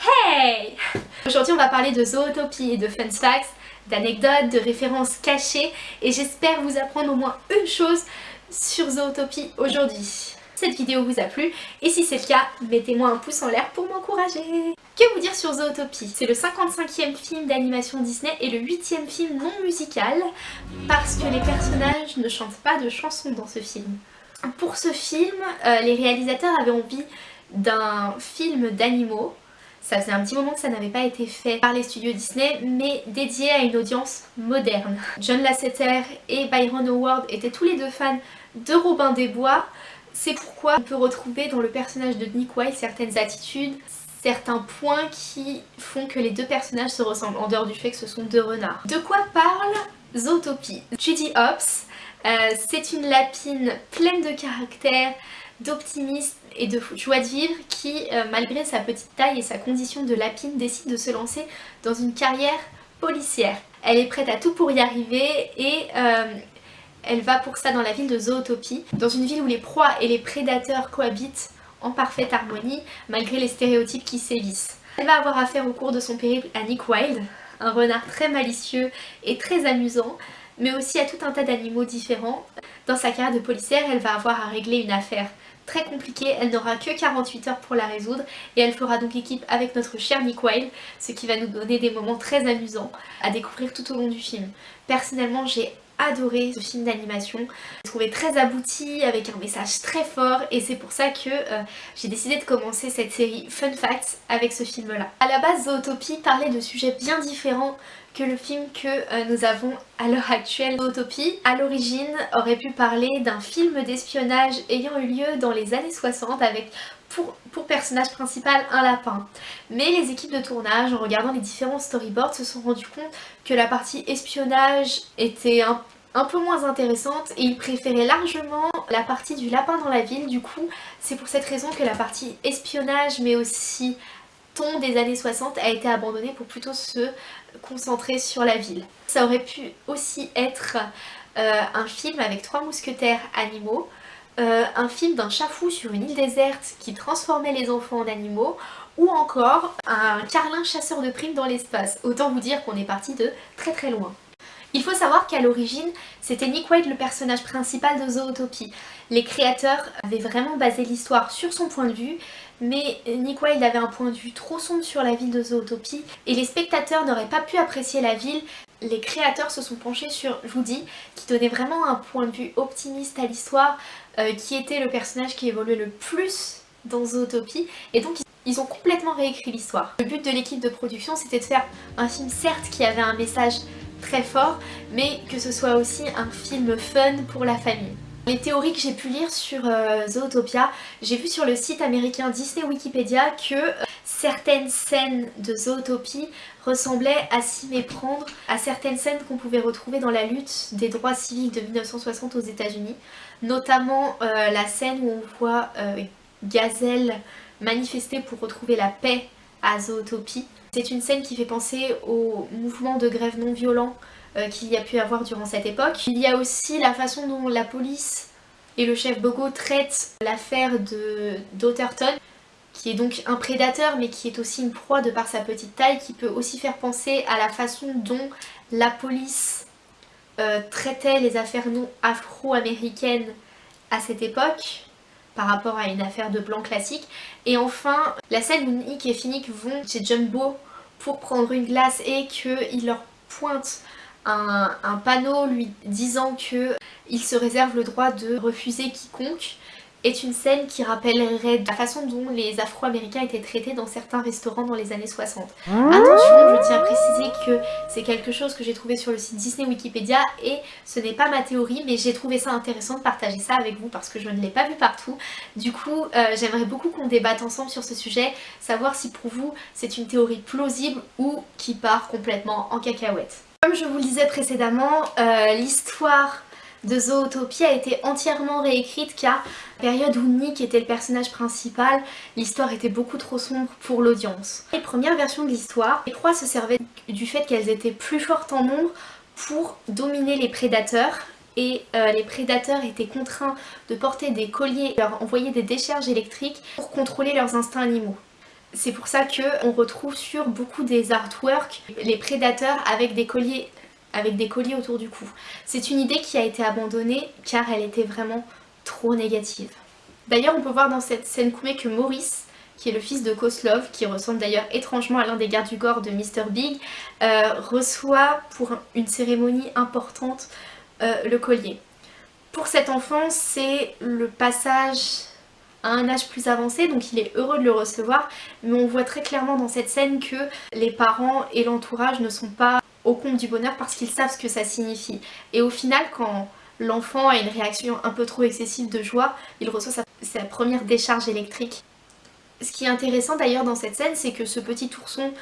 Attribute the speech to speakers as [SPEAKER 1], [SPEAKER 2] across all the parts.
[SPEAKER 1] Hey Aujourd'hui on va parler de zootopie et de fun facts, d'anecdotes, de références cachées et j'espère vous apprendre au moins une chose sur zootopie aujourd'hui. Cette vidéo vous a plu et si c'est le cas, mettez-moi un pouce en l'air pour m'encourager. Que vous dire sur Zootopie? C'est le 55e film d'animation Disney et le 8e film non musical parce que les personnages ne chantent pas de chansons dans ce film. Pour ce film, euh, les réalisateurs avaient envie d'un film d'animaux ça faisait un petit moment que ça n'avait pas été fait par les studios Disney, mais dédié à une audience moderne. John Lasseter et Byron Howard étaient tous les deux fans de Robin des Bois. C'est pourquoi on peut retrouver dans le personnage de Nick Wilde certaines attitudes, certains points qui font que les deux personnages se ressemblent, en dehors du fait que ce sont deux renards. De quoi parle Zootopie? Judy Hopps, euh, c'est une lapine pleine de caractère, d'optimisme et de joie de vivre qui, euh, malgré sa petite taille et sa condition de lapine, décide de se lancer dans une carrière policière. Elle est prête à tout pour y arriver et euh, elle va pour ça dans la ville de Zootopie, dans une ville où les proies et les prédateurs cohabitent en parfaite harmonie malgré les stéréotypes qui sévissent. Elle va avoir affaire au cours de son périple à Nick Wilde, un renard très malicieux et très amusant, mais aussi à tout un tas d'animaux différents. Dans sa carrière de policière, elle va avoir à régler une affaire très compliquée, elle n'aura que 48 heures pour la résoudre et elle fera donc équipe avec notre cher Nick Wilde, ce qui va nous donner des moments très amusants à découvrir tout au long du film. Personnellement j'ai adoré ce film d'animation, je trouvé très abouti avec un message très fort et c'est pour ça que euh, j'ai décidé de commencer cette série Fun Facts avec ce film là. A la base Zootopie parlait de sujets bien différents que le film que euh, nous avons à l'heure actuelle. Zootopie, à l'origine, aurait pu parler d'un film d'espionnage ayant eu lieu dans les années 60 avec pour, personnage principal un lapin. Mais les équipes de tournage, en regardant les différents storyboards, se sont rendu compte que la partie espionnage était un, peu moins intéressante et ils préféraient largement la partie du lapin dans la ville. Du coup, c'est pour cette raison que la partie espionnage mais aussi des années 60 a été abandonné pour plutôt se concentrer sur la ville. Ça aurait pu aussi être euh, un film avec trois mousquetaires animaux, euh, un film d'un chat fou sur une île déserte qui transformait les enfants en animaux, ou encore un carlin chasseur de primes dans l'espace. Autant vous dire qu'on est parti de très très loin. Il faut savoir qu'à l'origine, c'était Nick White le personnage principal de Zootopie. Les créateurs avaient vraiment basé l'histoire sur son point de vue, mais Nick Wilde avait un point de vue trop sombre sur la ville de Zootopie et les spectateurs n'auraient pas pu apprécier la ville. Les créateurs se sont penchés sur Woody qui donnait vraiment un point de vue optimiste à l'histoire, euh, qui était le personnage qui évoluait le plus dans Zootopie et donc ils ont complètement réécrit l'histoire. Le but de l'équipe de production c'était de faire un film certes qui avait un message très fort mais que ce soit aussi un film fun pour la famille. Les théories que j'ai pu lire sur euh, Zootopia, j'ai vu sur le site américain Disney Wikipédia que euh, certaines scènes de Zootopie ressemblaient à s'y méprendre à certaines scènes qu'on pouvait retrouver dans la lutte des droits civiques de 1960 aux états unis notamment euh, la scène où on voit Gazelle manifester pour retrouver la paix à Zootopie. C'est une scène qui fait penser au mouvement de grève non violent qu'il y a pu avoir durant cette époque. Il y a aussi la façon dont la police et le chef Bogo traitent l'affaire d'Otterton qui est donc un prédateur mais qui est aussi une proie de par sa petite taille qui peut aussi faire penser à la façon dont la police euh, traitait les affaires non afro-américaines à cette époque par rapport à une affaire de blanc classique. Et enfin, la scène où Nick et Finnick vont chez Jumbo pour prendre une glace et qu'il leur pointe un, panneau lui disant qu'il se réserve le droit de refuser quiconque est une scène qui rappellerait la façon dont les afro-américains étaient traités dans certains restaurants dans les années 60. Attention, je tiens à préciser que c'est quelque chose que j'ai trouvé sur le site Disney Wikipédia et ce n'est pas ma théorie mais j'ai trouvé ça intéressant de partager ça avec vous parce que je ne l'ai pas vu partout. Du coup, euh, j'aimerais beaucoup qu'on débatte ensemble sur ce sujet, savoir si pour vous c'est une théorie plausible ou qui part complètement en cacahuète. Comme je vous le disais précédemment, euh, l'histoire de Zootopie a été entièrement réécrite car période où Nick était le personnage principal, l'histoire était beaucoup trop sombre pour l'audience. Les premières versions de l'histoire, les proies se servaient du fait qu'elles étaient plus fortes en nombre pour dominer les prédateurs et euh, les prédateurs étaient contraints de porter des colliers et leur envoyer des décharges électriques pour contrôler leurs instincts animaux. C'est pour ça qu'on retrouve sur beaucoup des artworks les prédateurs avec des colliers avec des colliers autour du cou. C'est une idée qui a été abandonnée car elle était vraiment trop négative. D'ailleurs on peut voir dans cette scène coupée que Maurice qui est le fils de Koslov, qui ressemble d'ailleurs étrangement à l'un des gardes du corps de Mr. Big, euh, reçoit pour une cérémonie importante euh, le collier. Pour cet enfant, c'est le passage à un âge plus avancé, donc il est heureux de le recevoir, mais on voit très clairement dans cette scène que les parents et l'entourage ne sont pas au compte du bonheur parce qu'ils savent ce que ça signifie. Et au final, quand l'enfant a une réaction un peu trop excessive de joie, il reçoit sa, première décharge électrique. Ce qui est intéressant d'ailleurs dans cette scène, c'est que ce petit ourson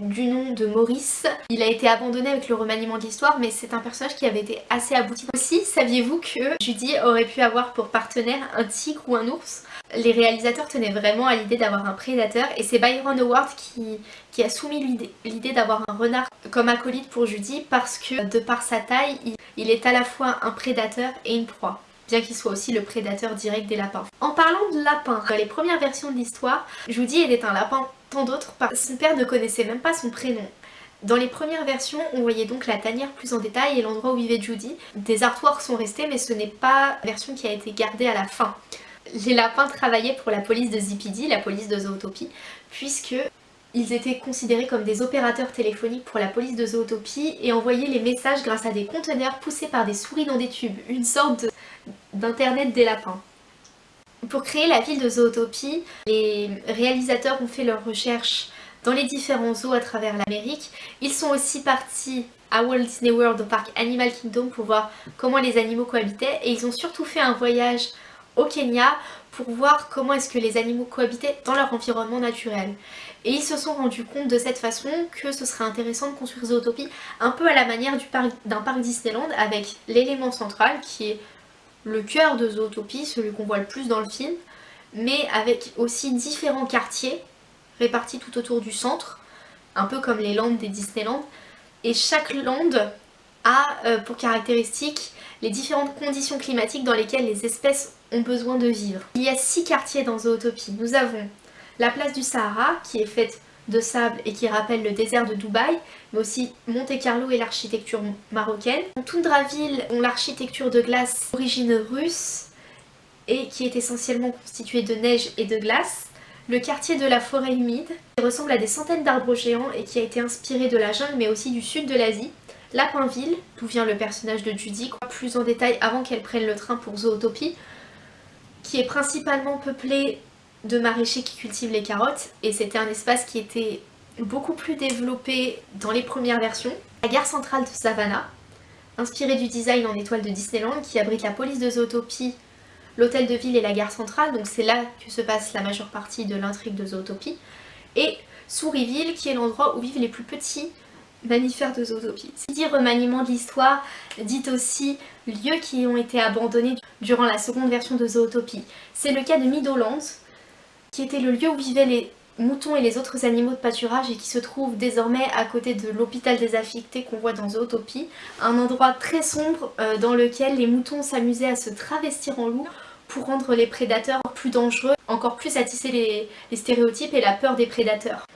[SPEAKER 1] du nom de Maurice. Il a été abandonné avec le remaniement de l'histoire mais c'est un personnage qui avait été assez abouti. Aussi, saviez-vous que Judy aurait pu avoir pour partenaire un tigre ou un ours? Les réalisateurs tenaient vraiment à l'idée d'avoir un prédateur et c'est Byron Howard qui, qui a soumis l'idée d'avoir un renard comme acolyte pour Judy parce que de par sa taille, il, est à la fois un prédateur et une proie bien qu'il soit aussi le prédateur direct des lapins. En parlant de lapins, dans les premières versions de l'histoire, Judy était un lapin tant d'autres son père ne connaissait même pas son prénom. Dans les premières versions, on voyait donc la tanière plus en détail et l'endroit où vivait Judy. Des artworks sont restés mais ce n'est pas la version qui a été gardée à la fin les lapins travaillaient pour la police de Zipidi, la police de Zootopie, puisque ils étaient considérés comme des opérateurs téléphoniques pour la police de Zootopie et envoyaient les messages grâce à des conteneurs poussés par des souris dans des tubes, une sorte d'internet des lapins. Pour créer la ville de Zootopie, les réalisateurs ont fait leurs recherches dans les différents zoos à travers l'Amérique. Ils sont aussi partis à Walt Disney World au parc Animal Kingdom pour voir comment les animaux cohabitaient et ils ont surtout fait un voyage au Kenya pour voir comment est-ce que les animaux cohabitaient dans leur environnement naturel. Et ils se sont rendus compte de cette façon que ce serait intéressant de construire Zootopie un peu à la manière d'un parc, Disneyland avec l'élément central qui est le cœur de Zootopie, celui qu'on voit le plus dans le film, mais avec aussi différents quartiers répartis tout autour du centre, un peu comme les landes des Disneyland. Et chaque lande a euh, pour caractéristique les différentes conditions climatiques dans lesquelles les espèces ont besoin de vivre. Il y a six quartiers dans Zootopie. Nous avons la place du Sahara qui est faite de sable et qui rappelle le désert de Dubaï, mais aussi Monte Carlo et l'architecture marocaine. Toundraville ont l'architecture de glace d'origine russe et qui est essentiellement constituée de neige et de glace. Le quartier de la forêt humide, qui ressemble à des centaines d'arbres géants et qui a été inspiré de la jungle mais aussi du sud de l'Asie. Lapinville, d'où vient le personnage de Judy, plus en détail avant qu'elle prenne le train pour Zootopie, qui est principalement peuplé de maraîchers qui cultivent les carottes, et c'était un espace qui était beaucoup plus développé dans les premières versions. La gare centrale de Savannah, inspirée du design en étoile de Disneyland, qui abrite la police de Zootopie, l'hôtel de ville et la gare centrale, donc c'est là que se passe la majeure partie de l'intrigue de Zootopie, et Sourisville, qui est l'endroit où vivent les plus petits mammifères de Zootopie. Si dit remaniement de l'histoire, dit aussi lieux qui ont été abandonnés durant la seconde version de Zootopie. C'est le cas de Meadowlands, qui était le lieu où vivaient les moutons et les autres animaux de pâturage et qui se trouve désormais à côté de l'hôpital des affectés qu'on voit dans Zootopie, un endroit très sombre euh, dans lequel les moutons s'amusaient à se travestir en loup pour rendre les prédateurs plus dangereux, encore plus attisser les stéréotypes et la peur des prédateurs.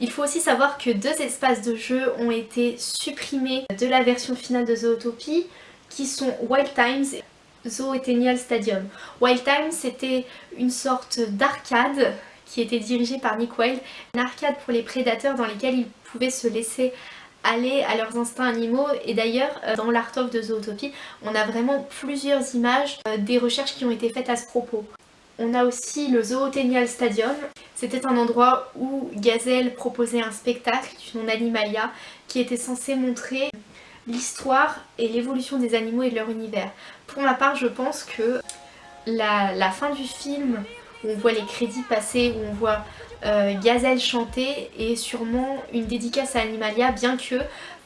[SPEAKER 1] Il faut aussi savoir que deux espaces de jeu ont été supprimés de la version finale de Zootopie qui sont Wild Times et Zootenial Stadium. Wild Times c'était une sorte d'arcade qui était dirigée par Nick Wilde, une arcade pour les prédateurs dans lesquels ils pouvaient se laisser aller à leurs instincts animaux et d'ailleurs euh, dans l'Art of de Zootopie on a vraiment plusieurs images euh, des recherches qui ont été faites à ce propos. On a aussi le Zootenial Stadium. C'était un endroit où Gazelle proposait un spectacle nom Animalia qui était censé montrer l'histoire et l'évolution des animaux et de leur univers. Pour ma part, je pense que la, fin du film où on voit les crédits passer, où on voit euh, Gazelle chanter et sûrement une dédicace à Animalia bien que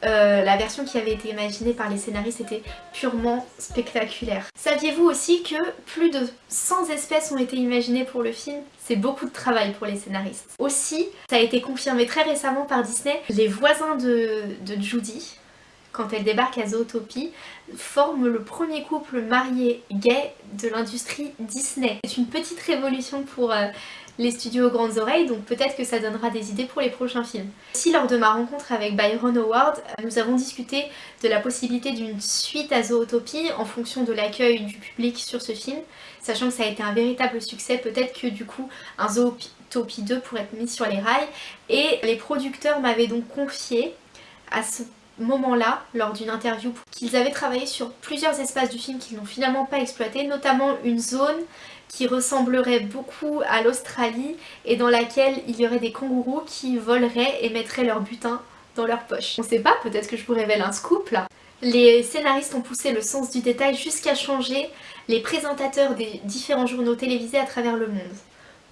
[SPEAKER 1] euh, la version qui avait été imaginée par les scénaristes était purement spectaculaire. Saviez-vous aussi que plus de 100 espèces ont été imaginées pour le film? C'est beaucoup de travail pour les scénaristes. Aussi, ça a été confirmé très récemment par Disney, les voisins de Judy, quand elle débarque à Zootopie, forment le premier couple marié gay de l'industrie Disney. C'est une petite révolution pour euh, les studios grandes oreilles, donc peut-être que ça donnera des idées pour les prochains films. Si lors de ma rencontre avec Byron Howard, nous avons discuté de la possibilité d'une suite à Zootopie en fonction de l'accueil du public sur ce film, sachant que ça a été un véritable succès, peut-être que du coup un Zootopie 2 pourrait être mis sur les rails, et les producteurs m'avaient donc confié à ce moment-là, lors d'une interview, qu'ils avaient travaillé sur plusieurs espaces du film qu'ils n'ont finalement pas exploité, notamment une zone qui ressemblerait beaucoup à l'Australie et dans laquelle il y aurait des kangourous qui voleraient et mettraient leur butin dans leur poche. On sait pas, peut-être que je vous révèle un scoop là. Les scénaristes ont poussé le sens du détail jusqu'à changer les présentateurs des différents journaux télévisés à travers le monde.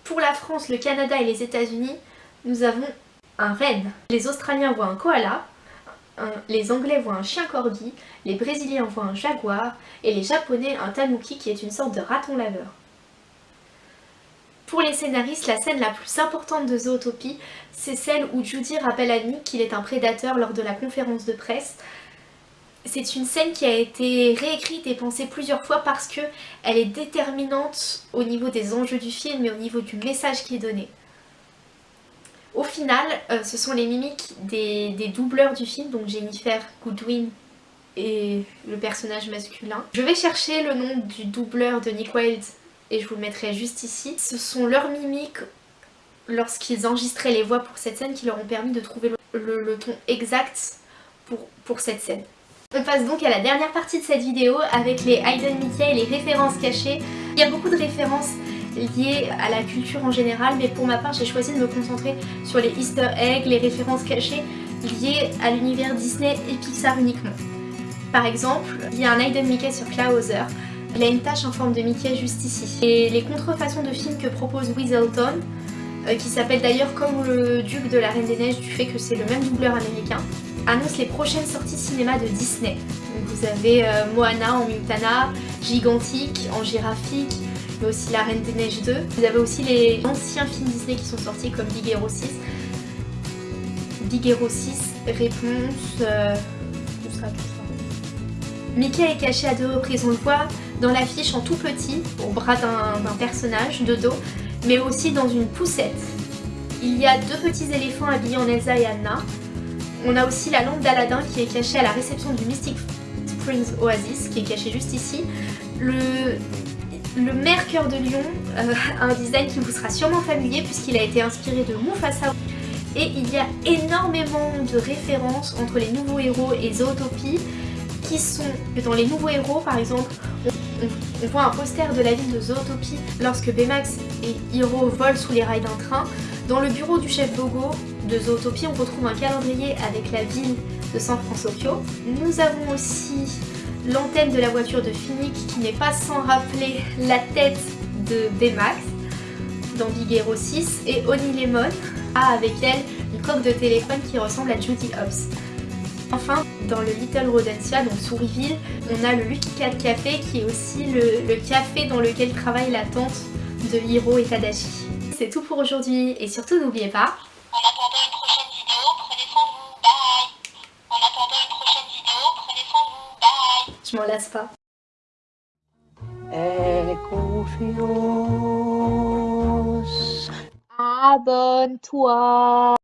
[SPEAKER 1] Pour la France, le Canada et les États-Unis, nous avons un renne. Les Australiens voient un koala, les Anglais voient un chien corgi, les Brésiliens voient un jaguar et les Japonais un tanuki qui est une sorte de raton laveur. Pour les scénaristes, la scène la plus importante de Zootopie, c'est celle où Judy rappelle à Nick qu'il est un prédateur lors de la conférence de presse. C'est une scène qui a été réécrite et pensée plusieurs fois parce que elle est déterminante au niveau des enjeux du film et au niveau du message qui est donné. Au final, euh, ce sont les mimiques des, des, doubleurs du film, donc Jennifer Goodwin et le personnage masculin. Je vais chercher le nom du doubleur de Nick Wilde et je vous le mettrai juste ici. Ce sont leurs mimiques lorsqu'ils enregistraient les voix pour cette scène qui leur ont permis de trouver le, ton exact pour, pour cette scène. On passe donc à la dernière partie de cette vidéo avec les Hidden Mickey et les références cachées. Il y a beaucoup de références liées à la culture en général, mais pour ma part j'ai choisi de me concentrer sur les easter eggs, les références cachées liées à l'univers Disney et Pixar uniquement. Par exemple, il y a un Hidden Mickey sur Clawhauser il a une tache en forme de Mickey juste ici. Et les contrefaçons de films que propose Weaselton, euh, qui s'appelle d'ailleurs comme le Duc de la Reine des Neiges du fait que c'est le même doubleur américain, annonce les prochaines sorties cinéma de Disney. vous avez euh, Moana en Mutana, Gigantique en Giraffique, mais aussi La Reine des Neiges 2. Vous avez aussi les anciens films Disney qui sont sortis comme Big Hero 6. Big Hero 6, Réponse, euh. Mickey est caché à deux reprises, on le voit dans l'affiche en tout petit, au bras d'un personnage de dos, mais aussi dans une poussette. Il y a deux petits éléphants habillés en Elsa et Anna. On a aussi la lampe d'Aladin qui est cachée à la réception du Mystic Springs Oasis, qui est cachée juste ici. Le, le cœur de lion, euh, un design qui vous sera sûrement familier puisqu'il a été inspiré de Mufasa. Et il y a énormément de références entre les nouveaux héros et Zootopie qui sont dans les nouveaux héros par exemple on, voit un poster de la ville de Zootopie lorsque Baymax et Hiro volent sous les rails d'un train. Dans le bureau du chef Bogo de Zootopie, on retrouve un calendrier avec la ville de San Francisco. Nous avons aussi l'antenne de la voiture de Phoenix qui n'est pas sans rappeler la tête de Baymax dans Big Hero 6 et Oni Lemon a avec elle une coque de téléphone qui ressemble à Judy Hobbs. Enfin, dans le Little Rodentia, donc Souriville, on a le Lucky Cat Café qui est aussi le, café dans lequel travaille la tante de Hiro et Tadashi. C'est tout pour aujourd'hui et surtout n'oubliez pas... Je m'en lasse pas.
[SPEAKER 2] Abonne-toi